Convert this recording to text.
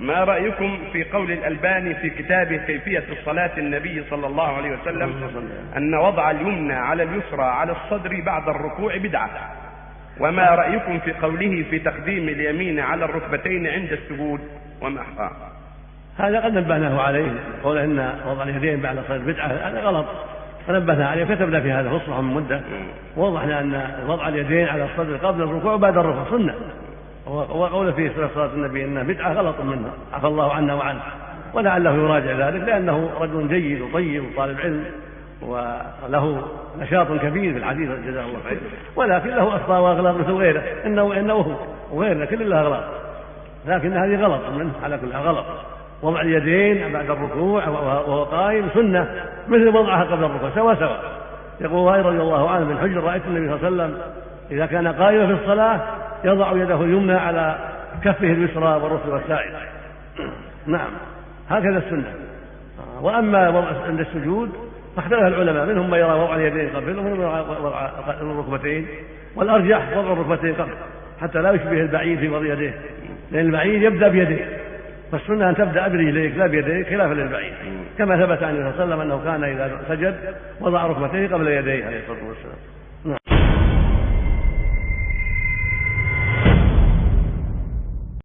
ما رأيكم في قول الألباني في كتابه كيفية الصلاة النبي صلى الله عليه وسلم أن وضع اليمنى على اليسرى على الصدر بعد الركوع بدعة؟ وما رأيكم في قوله في تقديم اليمين على الركبتين عند السجود وما هذا قد نبهناه عليه قول إن وضع اليدين بعد الصدر بدعة هذا غلط. فنبهنا عليه وكتبنا في هذا فصحى من مده ووضحنا أن وضع اليدين على الصدر قبل الركوع وبعد الركوع سنة. وقول فيه صلاه النبي انها بدعة غلط منها عفى الله عنا وعنه. ولعله يراجع ذلك لأنه رجل جيد وطيب وطالب علم وله نشاط كبير في الحديث جزاه الله خير. ولكن له أخطاء وأغلاط مثل غيره إنه إنه وغيره كل له أغلاط. لكن هذه غلط منه على كل غلط. وضع اليدين بعد الركوع وهو قائم سنة. مثل وضعها قبل الركوع سوا سوا يقول وائل رضي الله عنه من حجر رأيت النبي صلى الله عليه وسلم إذا كان قائما في الصلاة يضع يده اليمنى على كفه اليسرى والركبه السائل نعم هكذا السنة. وأما وضع عند السجود فاختلف العلماء منهم من يرى وضع اليدين قبل ومنهم وضع الركبتين والأرجح وضع الركبتين قبل حتى لا يشبه البعيد في وضع يديه. لأن البعيد يبدأ بيديه. فالسنة أن تبدأ برجليك لا بيديك خلافا للبعيد كما ثبت عن النبي صلى الله عليه وسلم أنه كان إذا سجد وضع ركبتيه قبل يديه عليه الصلاة والسلام.